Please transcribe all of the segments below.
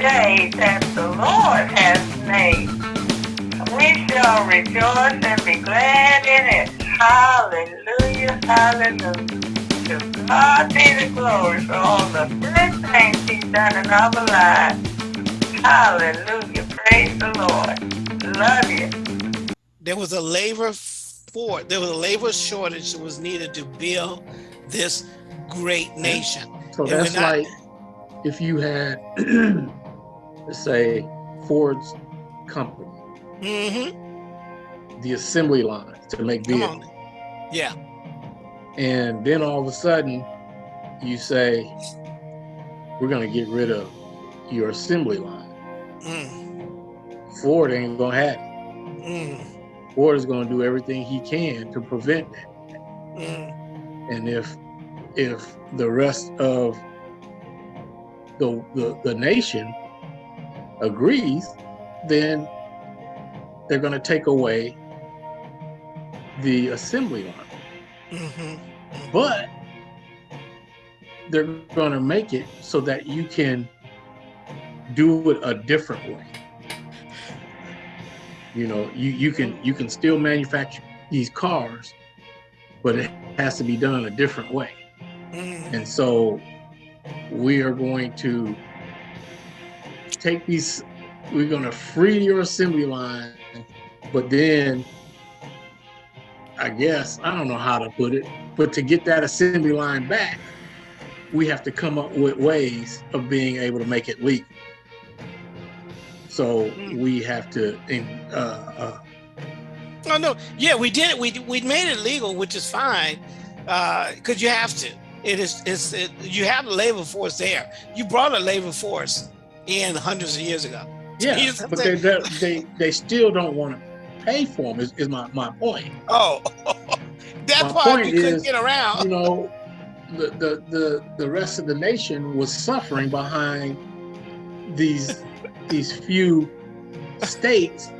day that the Lord has made. We shall rejoice and be glad in it. Hallelujah, hallelujah. To God be the glory for all the good things he's done in our lives. Hallelujah, praise the Lord. Love you. There was a labor for, there was a labor shortage that was needed to build this great nation. So And that's not- like if you had, let's say, Ford's company, Mhm. the assembly line to make vehicles. Yeah. and then all of a sudden you say, we're going to get rid of your assembly line. Mm. Ford ain't going to have it. Mm. Ford is going to do everything he can to prevent that. Mm. And if if the rest of the the, the nation agrees, then they're going to take away the assembly line. Mhm. But they're going to make it so that you can do it a different way. You know, you you can you can still manufacture these cars, but it has to be done a different way. Mm. And so we are going to take these, we're going to free your assembly line, but then I guess, I don't know how to put it, but to get that assembly line back, we have to come up with ways of being able to make it legal. So Mm. we have to, uh, uh, Oh no, yeah, we did. It, we we made it legal, which is fine, because you have to. It is it's it, you have a labor force there. You brought a labor force in hundreds of years ago. yeah, but they, they, they, still don't want to pay for them is, is my, my point. Oh, that My part you couldn't is, get around. you know, the, the the the rest of the nation was suffering behind these these few states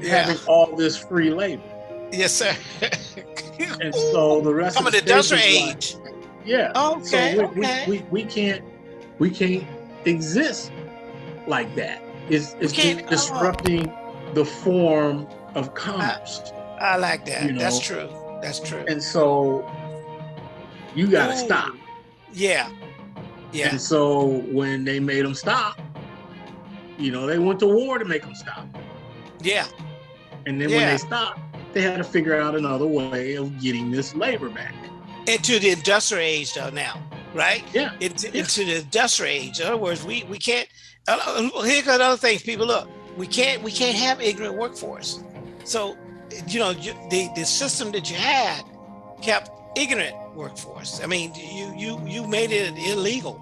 Yeah. having all this free labor, Yes, sir. and so the rest Some of the the was like, age. yeah. Okay, so we, okay. we, we, we can't we can't exist like that. It's it's can't- oh. Uh, disrupting the form of commerce, I like that. you That's true. That's true. and so you got to stop. Yeah. Yeah. And so when they made them stop, you know, they went to war to make them stop. Yeah. And then when they stopped, they had to figure out another way of getting this labor back. Into the industrial age though now, right? Yeah. Into, Yeah. into the industrial age. In other words, we we can't. Uh, uh, here comes other things. People look. We can't we can't have ignorant workforce. So, you know, you, the the system that you had kept ignorant workforce. I mean, you you you made it illegal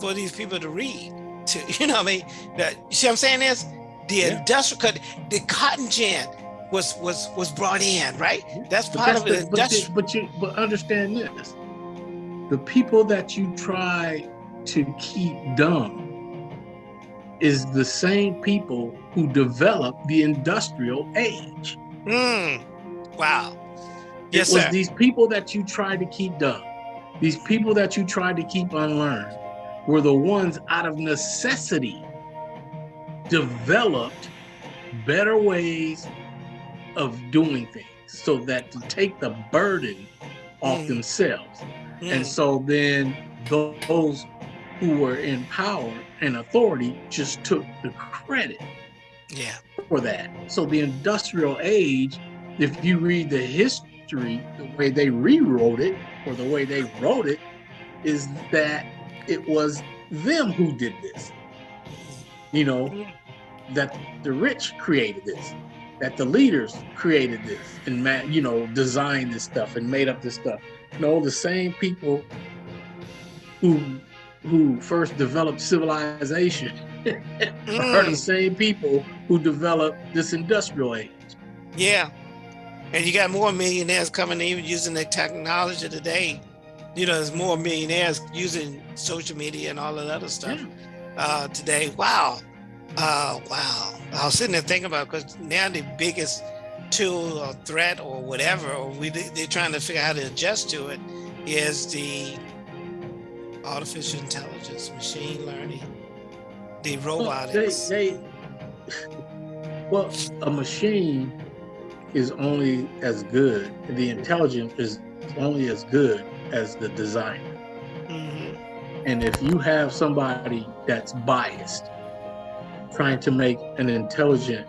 for these people to read. To you know, what I mean, that you see what I'm saying is the Yeah. industrial cut the cotton gin was was was brought in, right? That's But part that's of it. but, but you but understand this. The people that you try to keep dumb is the same people who developed the industrial age. Mm. Wow. Yes, it was sir. these people that you tried to keep dumb, these people that you tried to keep unlearned, were the ones out of necessity developed better ways of doing things so that to take the burden off Mm. themselves. Mm. And so then those who were in power and authority just took the credit yeah. for that. So the industrial age, if you read the history, the way they rewrote it or the way they wrote it, is that it was them who did this. You know, that the rich created this, that the leaders created this and you know designed this stuff and made up this stuff. No, the same people who who first developed civilization are the Mm. same people who developed this industrial age. Yeah. And you got more millionaires coming in using the technology today. You know, there's more millionaires using social media and all that other stuff uh, today. Wow. Uh, wow. I was sitting there thinking about because now the biggest tool or threat or whatever, or we they're trying to figure out how to adjust to it, is the artificial intelligence, machine learning. the robotics. They, they, well, a machine is only as good, the intelligence is only as good as the designer. Mhm. And if you have somebody that's biased, trying to make an intelligent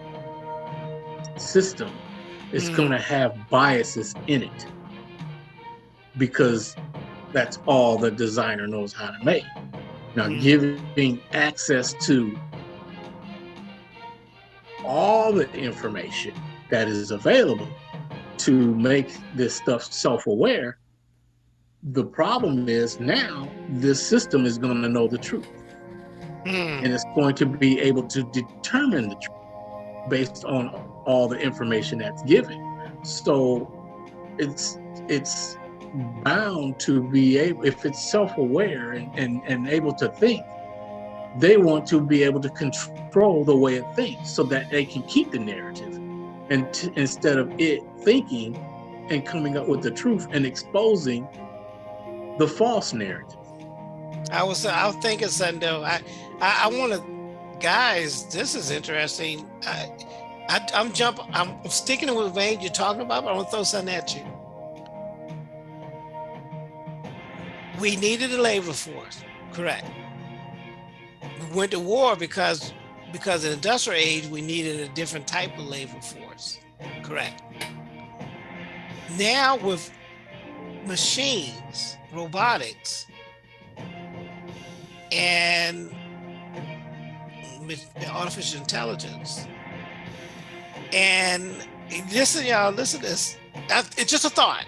system, it's Mm. going to have biases in it because that's all the designer knows how to make. Now, Mm. giving access to all the information that is available to make this stuff self-aware the problem is now this system is going to know the truth Mm. and it's going to be able to determine the truth based on all the information that's given so it's it's bound to be able if it's self-aware and, and and able to think they want to be able to control the way it thinks so that they can keep the narrative and instead of it thinking and coming up with the truth and exposing the false narrative I was I was thinking something though. I I, I want to, guys. This is interesting. I, I I'm jump. I'm sticking with the vein you're talking about, but I want to throw something at you. We needed a labor force, correct? We went to war because because in the industrial age we needed a different type of labor force, correct? Now with machines, robotics, and artificial intelligence. And listen, y'all, listen to this. It's just a thought.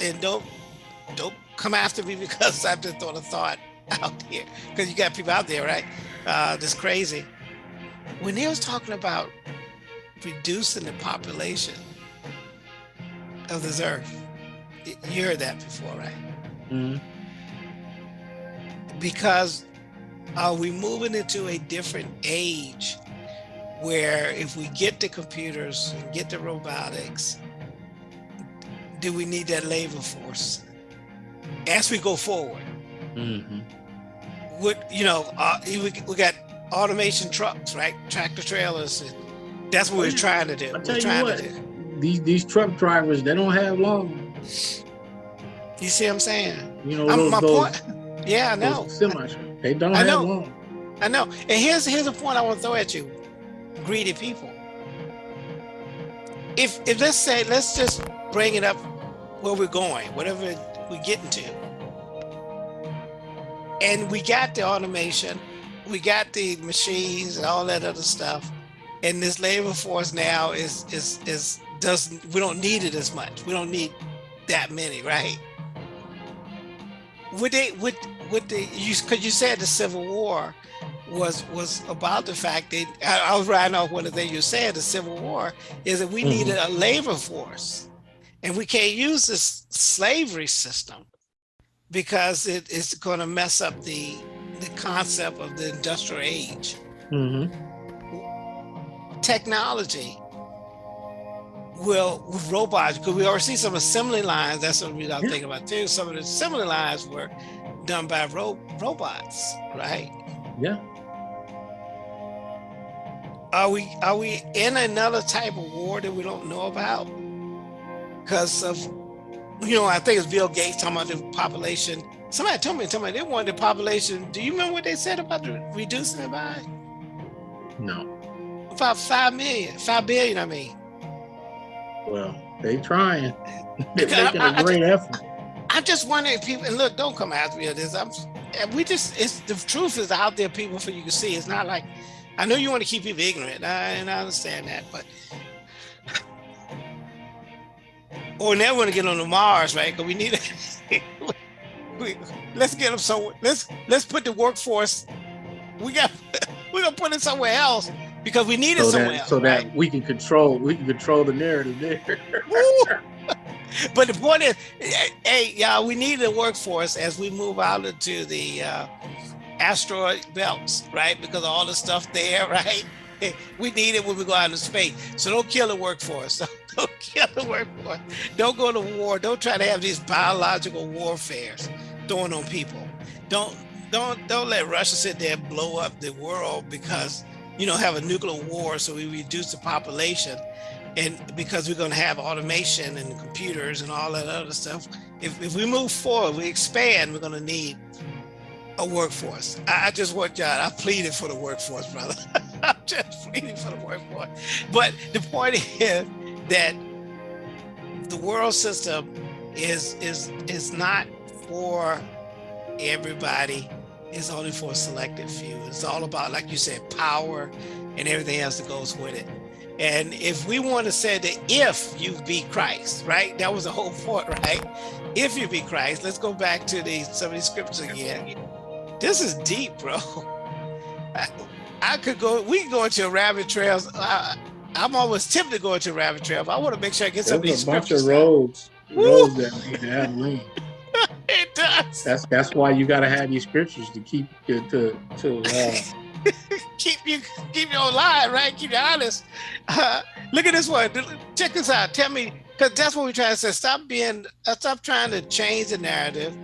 And don't don't come after me because I've just thrown a thought out here. Because you got people out there, right? Uh, that's crazy. When he was talking about reducing the population of this earth, you heard that before, right? Mhm. because are we moving into a different age where if we get the computers and get the robotics do we need that labor force as we go forward Mhm. what you know uh, we, we got automation trucks right tractor trailers and that's what we're trying to do I we're tell you what, to do these these truck drivers they don't have long. you see what i'm saying You know I'm- those, my those, point yeah i know those semi they don't I have know. long. I know. And here's here's a point I want to throw at you. Greedy people. If if let's say let's just bring it up where we're going, whatever we're getting to. And we got the automation, we got the machines and all that other stuff. And this labor force now is is is doesn't we don't need it as much. We don't need that many, right? Would they would would they you because you said the Civil War was was about the fact that I, I was riding off one of the things you said the Civil War is that we Mhm. needed a labor force, and we can't use this slavery system because it is going to mess up the the concept of the industrial age. hmm Technology will with robots because we already see some assembly lines. That's what we I'm Yeah. thinking about too. Some of the assembly lines were done by ro- robots, right? Yeah. Are we are we in another type of war that we don't know about? Because of you know, I think it's Bill Gates talking about the population. Somebody told me, me they wanted the population. Do you remember what they said about the, reducing it by No. about five million, five billion? I mean, Well, they trying. They're I- making I- I a great effort. I just wonder if people and look, don't come after me on this. I'm we just it's the truth is out there, people, for you can see. It's not like I know you want to keep people ignorant, I, and I understand that, but or never want to get on the Mars, right? Because we need we, let's get them so let's let's put the workforce. We got we're gonna put it somewhere else because we need it So somewhere that else. so right? that we can control we can control the narrative there. But the point is, hey, y'all, we need the workforce as we move out into the uh, asteroid belts, right? Because of all the stuff there, right? We need it when we go out into space. So don't kill the workforce. Don't kill the workforce. Don't go to war. Don't try to have these biological warfares thrown on people. Don't don't don't let Russia sit there and blow up the world because you know have a nuclear war, so we reduce the population, and because we're going to have automation and computers and all that other stuff. If if we move forward, we expand, we're going to need a workforce. I, just want y'all. I pleaded for the workforce, brother. I'm just pleading for the workforce. But the point is that the world system is is is not for everybody. It's only for a selected few. It's all about, like you said, power and everything else that goes with it. And if we want to say that if you be Christ, right? That was the whole point, right? If you be Christ, let's go back to the some of these scriptures again. This is deep, bro. I, I could go, we can go into rabbit trails. I, I'm always tempted to go into rabbit trail. I want to make sure I get some There's of these a bunch of roads, Woo! roads that need to have it does. That's that's why you got to have these scriptures to keep to to, to uh, keep you keep you alive, right? Keep you honest. Uh, look at this one. Check this out. Tell me, because that's what we're trying to say. Stop being, uh, stop trying to change the narrative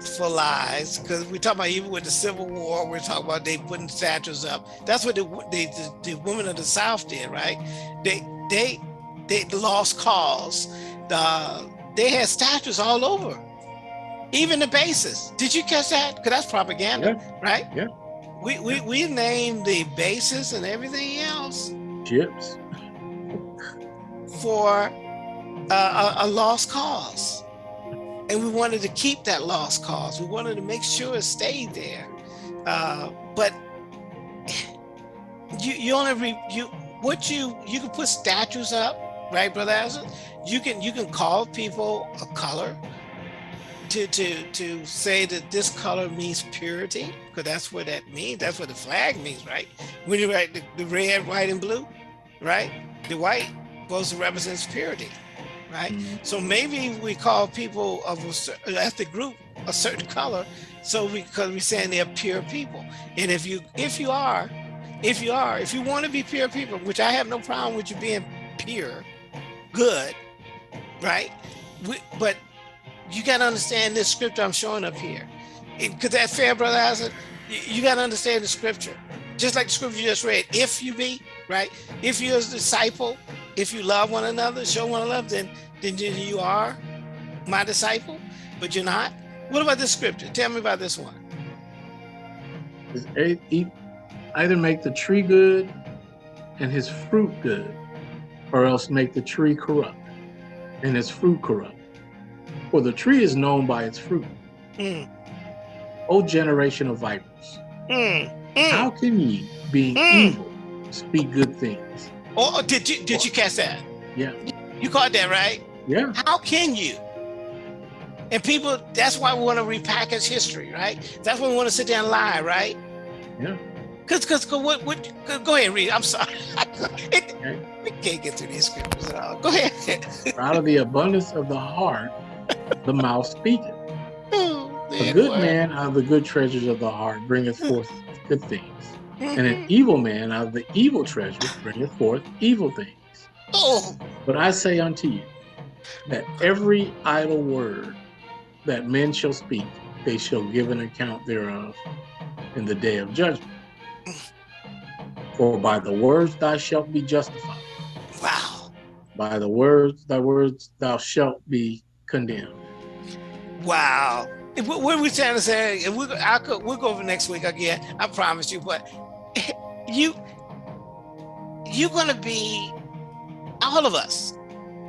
for lies. Because we talk about even with the Civil War, we're talking about they putting statues up. That's what the the, the, the women of the South did, right? They they they lost cause. The they had statues all over, even the bases. Did you catch that? Because that's propaganda, right? Yeah. We, we we named the bases and everything else ships. for uh, a, a lost cause. And we wanted to keep that lost cause. We wanted to make sure it stayed there. Uh, but you you only re, you what you you can put statues up, right, brother? Azza? You can you can call people a color to to to say that this color means purity, because that's what that means. That's what the flag means, right? When you write the, the red, white, and blue, right? The white supposed to represents purity, right? Mm-hmm. So maybe we call people of a certain ethnic group a certain color, so because we're saying they're pure people. And if you if you are, if you are, if you want to be pure people, which I have no problem with you being pure, good, right? We, but you got to understand this scripture I'm showing up here. Because that fair, brother Isaac, you, you got to understand the scripture. Just like the scripture you just read, if you be, right? If you're a disciple, if you love one another, show one another, then, then you are my disciple, but you're not. What about this scripture? Tell me about this one. Either make the tree good and his fruit good, or else make the tree corrupt and its fruit corrupt. For the tree is known by its fruit. Mm, O generation of vipers, mm, mm. how can ye, being Mm. evil, speak good things? Oh, oh, did you did you catch that? Yeah, You caught that, right? yeah. How can you? And people, that's why we want to repackage history, right? That's why we want to sit there and lie, right? Yeah. Cause, cause, 'cause what, what, go- ahead read. I'm sorry. It, Okay. we can't get through these scriptures at all. Go ahead. Out of the abundance of the heart, the mouth speaketh. Oh, A good boy. man out of the good treasures of the heart bringeth forth good things, and an evil man out of the evil treasures bringeth forth evil things. Oh, But I say unto you that every idle word that men shall speak, they shall give an account thereof in the day of judgment. For by the words thou shalt be justified, wow. by the words thy words thou shalt be condemned. Wow. What what are we trying to say? And we'll, I'll go, we'll go over next week again. I promise you. But you, you're to be, all of us,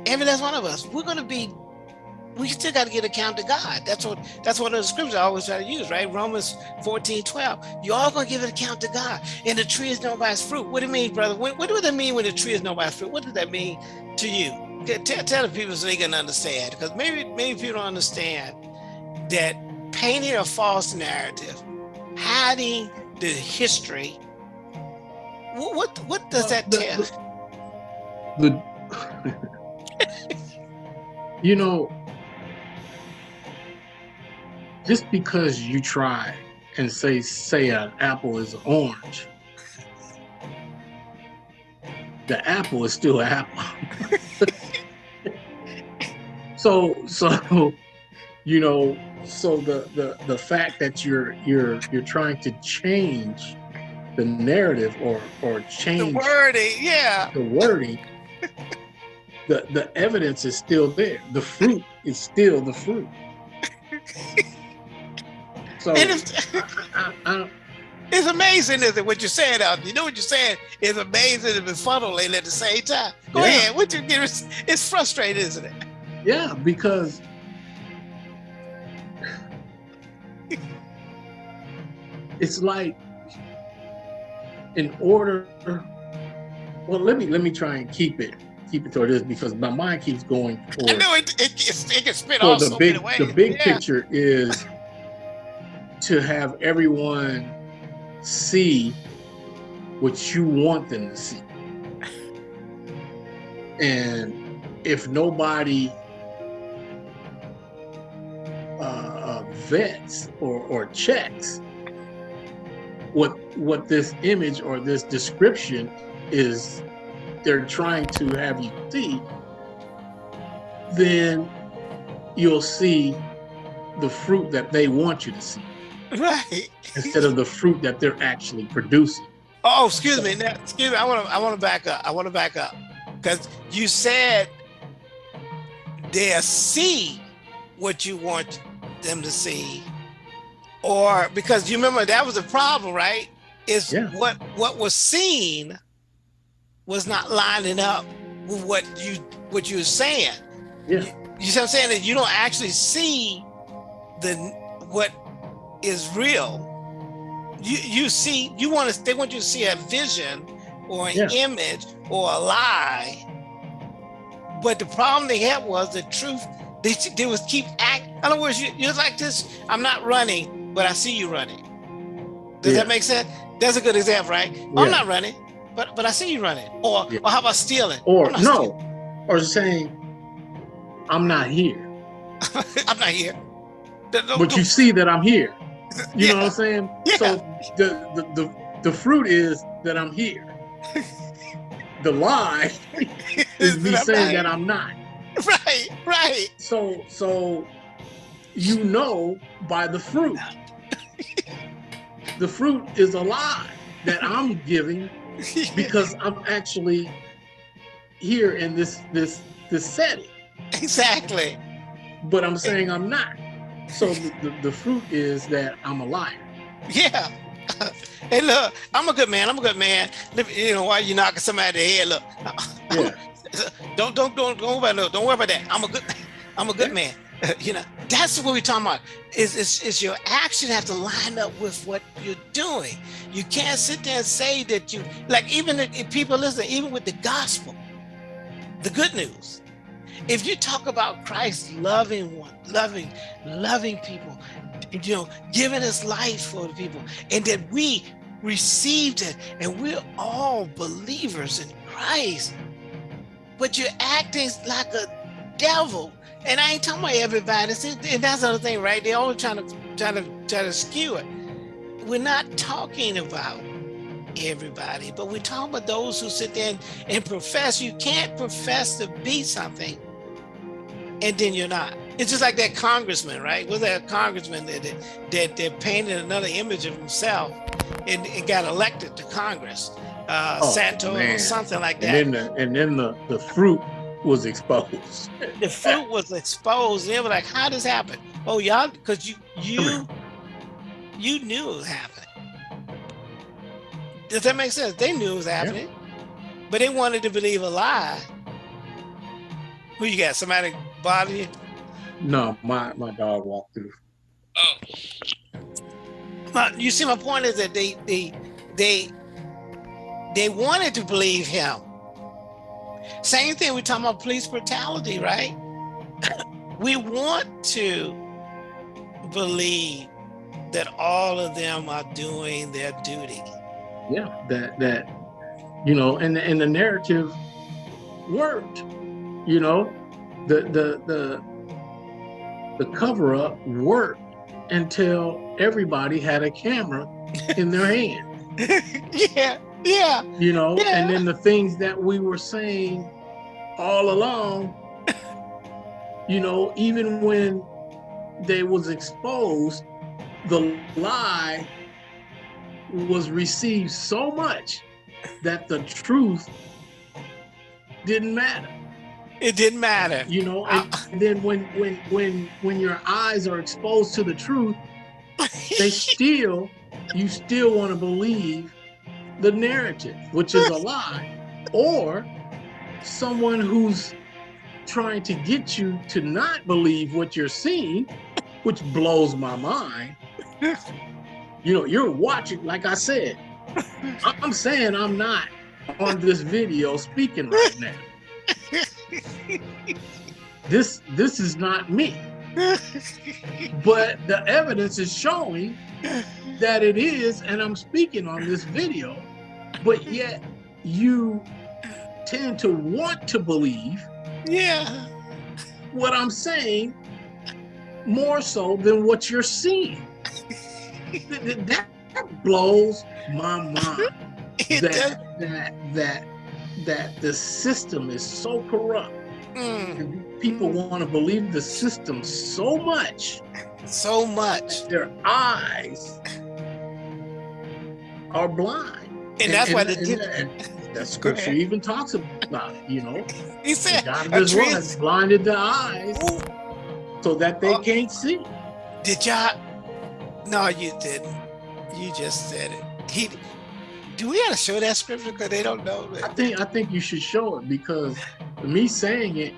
every last one of us, we're to be, we still got to get account to God. That's what, that's one of the scriptures I always try to use, right? Romans 14, 12. You're all to give an account to God. And the tree is known by its fruit. What do you mean, brother? What, what does that mean when the tree is known by its fruit? What does that mean to you? Tell, tell the people so they can understand. Because maybe, maybe people don't understand that painting a false narrative, hiding the history, what what, what does that The- tell? the- you know, just because you try and say say an apple is orange, the apple is still an apple. so so you know so the the the fact that you're you're you're trying to change the narrative or or change the wording, yeah, the wording, the the evidence is still there. The fruit is still the fruit. So it's, I, I, it's amazing, isn't it? What you're saying out You know what you're saying is amazing and befuddling at the same time. Go yeah. ahead. What you get it's frustrating, isn't it? Yeah, because it's like in order well let me let me try and keep it keep it toward this because my mind keeps going toward, I know it it, it, it can spit off the so big the big yeah. picture is to have everyone see what you want them to see and if nobody uh, uh, vets or, or checks what what this image or this description is they're trying to have you see, then you'll see the fruit that they want you to see. Right. Instead of the fruit that they're actually producing. Oh, excuse me. Now, excuse me. I want to. I want to back up. I want to back up because you said they'll see what you want them to see, or because you remember that was a problem, right? Is yeah. what what was seen was not lining up with what you what you were saying. Yeah. You, you see what I'm saying? That you don't actually see the what is real. You you see you want to they want you to see a vision or an yeah. image or a lie. But the problem they had was the truth. They, they was keep act. In other words, you, you're like this. I'm not running but I see you running. Does yeah. that make sense? That's a good example, right? Yeah. I'm not running, but but I see you running. Or yeah. or how about stealing? Or no, stealing. or saying, I'm not here. I'm not here. but you see that I'm here. You know what I'm saying? So the, the the the fruit is that I'm here. the lie is me saying that I'm not. Right, right. So so you know by the fruit. The fruit is a lie that I'm giving because I'm actually here in this this this setting. Exactly. But I'm saying I'm not. So the, the, the fruit is that I'm a liar. Yeah. hey, look, I'm a good man. I'm a good man. You know, why you knocking somebody the head? Look, yeah. don't don't don't don't worry about don't worry about that. I'm a good I'm a good man. you know, that's what we're talking about. Is, is, is your action have to line up with what you're doing. You can't sit there and say that you, like even if people listen, even with the gospel, the good news, if you talk about Christ loving one, loving, loving people, you know, giving his life for the people, and that we received it, and we're all believers in Christ, but you're acting like a devil and I ain't talking about everybody. See, and that's the other thing, right? They're always trying to try to try to skew it. We're not talking about everybody, but we're talking about those who sit there and, and profess. You can't profess to be something and then you're not. It's just like that congressman, right? Was that congressman that, that that painted another image of himself and, and got elected to Congress, uh, oh, or something like that. And then the, and then the, the fruit was exposed. the fruit was exposed. They were like, "How does happen?" Oh, y'all, because you you you knew it was happening. Does that make sense? They knew it was happening, yeah. but they wanted to believe a lie. Who you got? Somebody bother you? No, my my dog walked through. Oh. But you see, my point is that they they they they wanted to believe him same thing, we're talking about police brutality, right? we want to believe that all of them are doing their duty. Yeah, that that you know, and and the narrative worked. You know, the the the the cover up worked until everybody had a camera in their hand. yeah, yeah. You know, yeah. and then the things that we were saying all along, you know, even when they was exposed, the lie was received so much that the truth didn't matter. It didn't matter. You know, and, and then when when when when your eyes are exposed to the truth, they still you still want to believe the narrative, which is a lie, or someone who's trying to get you to not believe what you're seeing, which blows my mind. You know, you're watching, like I said, I'm saying I'm not on this video speaking right now. This this is not me. But the evidence is showing that it is, and I'm speaking on this video, but yet you tend to want to believe Yeah. what I'm saying more so than what you're seeing. Th- th- that blows my mind It does. that that that that the system is so corrupt. Mm, people want to believe the system so much so much. their eyes are blind. And that's why the and, and that scripture even talks about it, you know. he said God of a this world tree has blinded the eyes Ooh, so that they Oh. can't see. Did y'all? No, you didn't. You just said it. He. Do we gotta show that scripture because they don't know? I think I think you should show it because me saying it,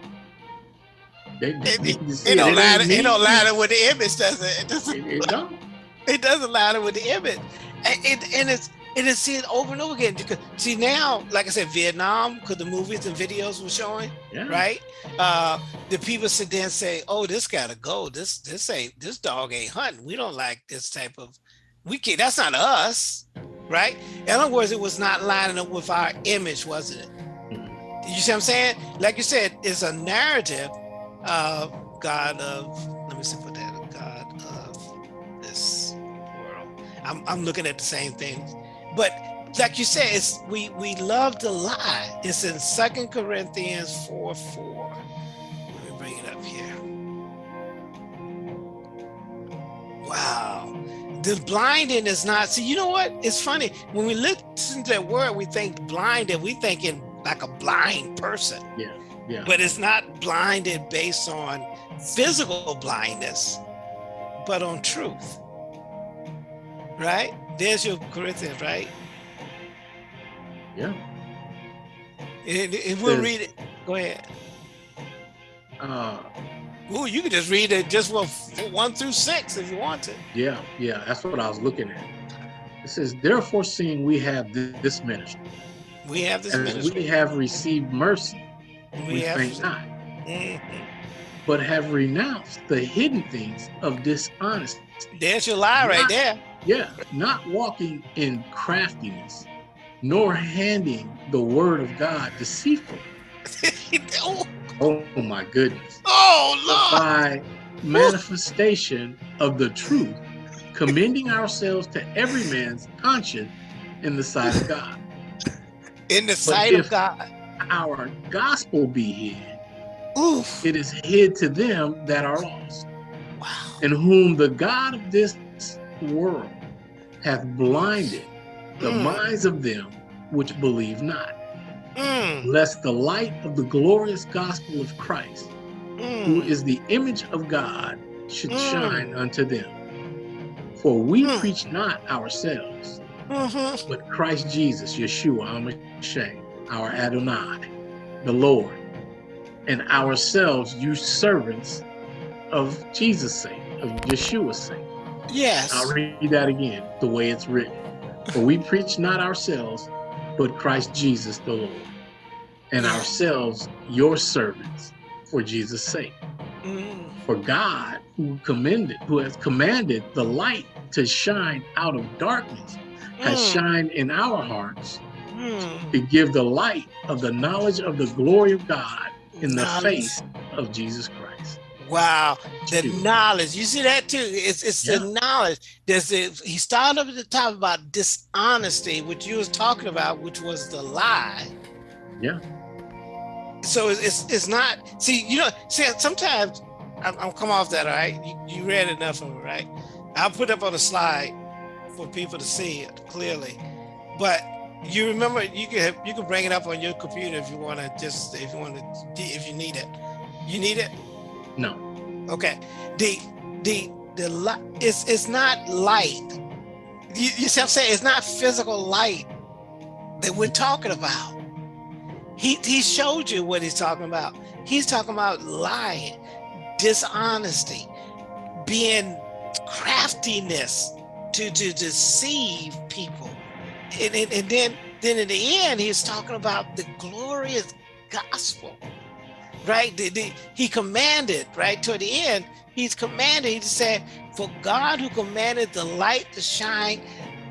they, they, It, they it, can see it don't lie. ain't to- me. It don't lie with the image, does it? It doesn't. It, it don't. It doesn't lie with the image, and it and it's and it's seen over and over again. Because see now, like I said, Vietnam, because the movies and videos were showing, Yeah. right? Uh, the people sit there and say, "Oh, this gotta go. This this ain't this dog ain't hunting. We don't like this type of. We can't. That's not us, right? In other words, it was not lining up with our image, wasn't it? Mhm. You see what I'm saying? Like you said, it's a narrative of God of. Let me see put that God of this world. I'm I'm looking at the same thing, but like you said, it's we we love to lie. It's in Second Corinthians four four. Let me bring it up here. Wow. The blinding is not. See, you know what? It's funny when we listen to that word, we think blinded. We thinking like a blind person, Yeah. Yeah. but it's not blinded based on physical blindness, but on truth. Right? There's your Corinthians, right? Yeah. And we'll read it. Go ahead. Uh, Ooh, you can just read it just f- one through six if you want to. yeah. Yeah. That's what I was looking at. It says, therefore, seeing we have this ministry, We have this ministry. we have received mercy, We, we have. faint not, Mhm. but have renounced the hidden things of dishonesty. There's your lie right there. Yeah, not walking in craftiness, nor handing the word of God deceitfully. oh, Oh my goodness. oh, Lord. by manifestation of the truth, commending ourselves to every man's conscience in the sight of God. In the sight of God. Our gospel be hid, Oof. it is hid to them that are lost, Wow. in whom the God of this world hath blinded the Mm. minds of them which believe not. Mm, lest the light of the glorious gospel of Christ, who mm. is the image of God, should Mm. shine unto them. For we Mm. preach not ourselves, Mhm. but Christ Jesus, Yeshua, our Adonai, the Lord, and ourselves, you servants of Jesus' sake, of Yeshua's sake. Yes. I'll read that again, the way it's written. For we preach not ourselves, but Christ Jesus the Lord, and ourselves your servants for Jesus' sake. Mm, For God, who commended, who has commanded the light to shine out of darkness, has mm, shined in our hearts mm. to give the light of the knowledge of the glory of God in the face of Jesus Christ. Wow, the knowledge. You see that too. It's it's the knowledge. There's a, he started up at the top about dishonesty, which you was talking about, which was the lie. Yeah. So it's it's, it's not. See, you know, see, sometimes I'm, I'm come off that, all right? You, you read enough of it, right? I'll put up on a slide for people to see it clearly. But you remember you can you can bring it up on your computer if you want to just if you want to if you need it. You need it? No. Okay. The the the light it's it's not light. You, you see what I'm saying? It's not physical light that we're talking about. He he showed you what he's talking about. He's talking about lying, dishonesty, being craftiness to, to deceive people. And, and, and then, then in the end, he's talking about the glorious gospel, right? The, the, he commanded, right? Toward the end, he's commanded, he said, for God who commanded the light to shine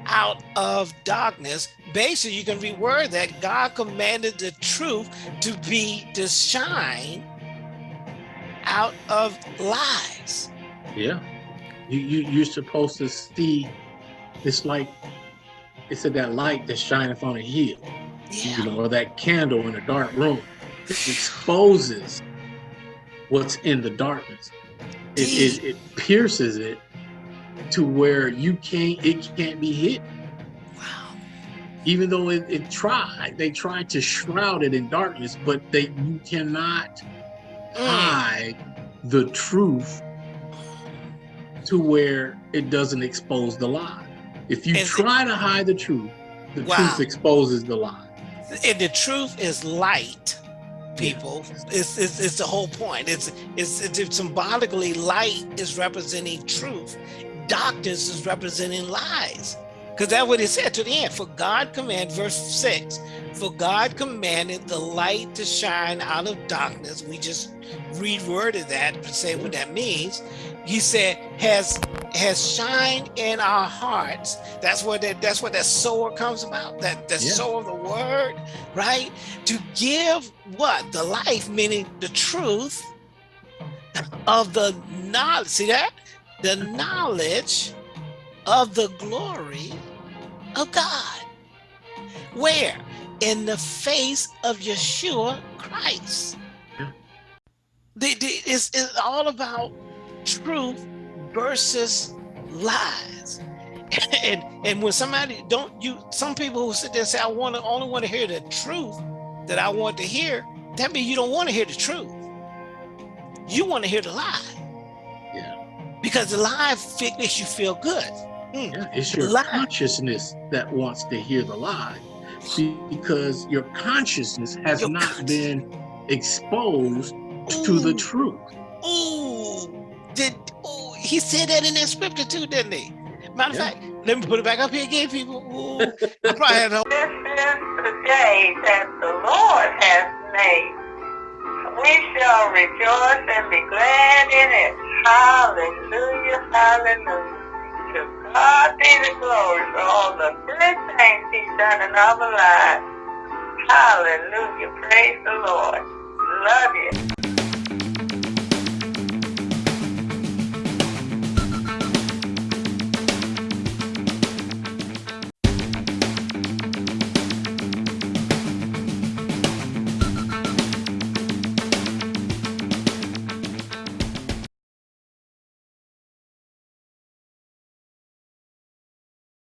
out of darkness. Basically, you can reword that God commanded the truth to be to shine out of lies. Yeah. You, you you're supposed to see it's like it said that light that shineth on a hill. Yeah. You know, or that candle in a dark room. It exposes what's in the darkness. It, it, it pierces it to where you can't it can't be hit. Wow. Even though it, it tried, they tried to shroud it in darkness, but they you cannot Mm. hide the truth to where it doesn't expose the lie. If you And- try to hide the truth, the Wow. truth exposes the lie. And the truth is light, people. It's, it's, it's the whole point. It's, it's, it's symbolically light is representing truth. Darkness is representing lies. Because that's what it said to the end. For God command, verse six, for God commanded the light to shine out of darkness. We just reworded that to say what that means. He said, has has shined in our hearts. That's what that that's what that sower comes about. That the Yeah. sower of the word, right? To give what? The life, meaning the truth of the knowledge. See that? The knowledge of the glory of God. Where? In the face of Yeshua Christ. Yeah. The, the, it's, it's all about truth versus lies. And and when somebody don't you some people who sit there and say, I want to only want to hear the truth that I want to hear, that means you don't want to hear the truth. You want to hear the lie. Yeah. Because the lie makes you feel good. Mm. Yeah, it's your Lie. consciousness that wants to hear the lie because your consciousness has Your not conscious- been exposed to the truth. Ooh, did ooh, he said that in that scripture too, didn't he? Matter of Yeah. fact, let me put it back up here again, people. Ooh, I probably had a This is the day that the Lord has made. We shall rejoice and be glad in it. Hallelujah, hallelujah. God be the glory for all the good things He's done in our lives. Hallelujah, praise the Lord. Love you.